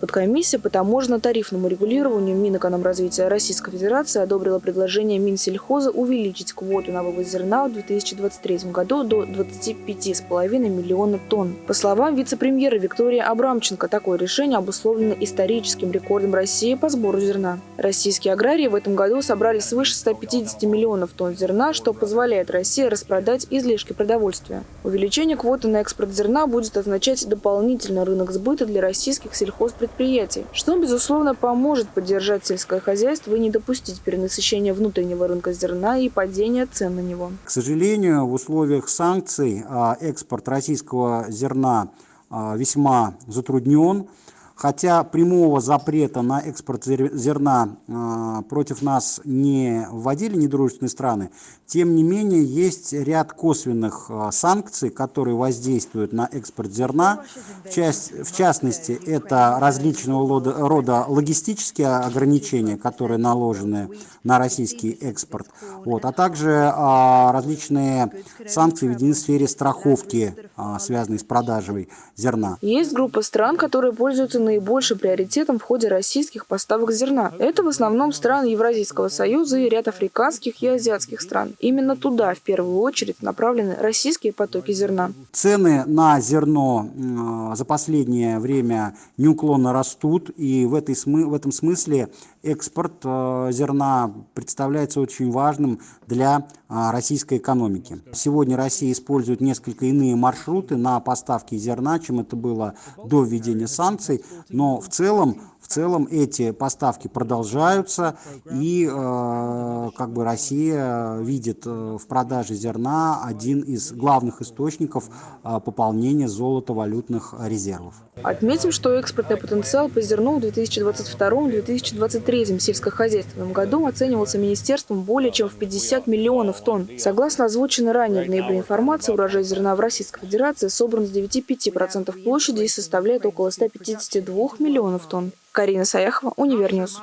Подкомиссия по таможенно-тарифному регулированию Минэкономразвития Российской Федерации одобрила предложение Минсельхоза увеличить квоту на вывоз зерна в 2023 году до 25,5 миллиона тонн. По словам вице-премьера Виктории Абрамченко, такое решение обусловлено историческим рекордом России по сбору зерна. Российские аграрии в этом году собрали свыше 150 миллионов тонн зерна, что позволяет России распродать излишки продовольствия. Увеличение квоты на экспорт зерна будет означать дополнительный рынок сбыта для российских сельхозпредприятий, что, безусловно, поможет поддержать сельское хозяйство и не допустить перенасыщения внутреннего рынка зерна и падения цен на него. К сожалению, в условиях санкций а, экспорт российского зерна а, весьма затруднен. Хотя прямого запрета на экспорт зерна э, против нас не вводили недружественные страны, тем не менее есть ряд косвенных э, санкций, которые воздействуют на экспорт зерна. Часть, в частности, это различного рода, логистические ограничения, которые наложены на российский экспорт, вот, а также э, различные санкции введены в сфере страховки, связанные с продажей зерна. Есть группа стран, которые пользуются наибольшим приоритетом в ходе российских поставок зерна. Это в основном страны Евразийского союза и ряд африканских и азиатских стран. Именно туда в первую очередь направлены российские потоки зерна. Цены на зерно за последнее время неуклонно растут, и в, этой, в этом смысле экспорт э, зерна представляется очень важным для а, российской экономики. Сегодня Россия использует несколько иные маршруты на поставки зерна, чем это было до введения санкций, но в целом целом эти поставки продолжаются, и э, как бы Россия видит э, в продаже зерна один из главных источников э, пополнения золотовалютных резервов. Отметим, что экспортный потенциал по зерну в 2022-2023 сельскохозяйственном году оценивался министерством более чем в 50 миллионов тонн. Согласно озвученной ранее в ноябре информации, урожай зерна в Российской Федерации собран с 9,5% площади и составляет около 152 миллионов тонн. Карина Саяхова, Univer News.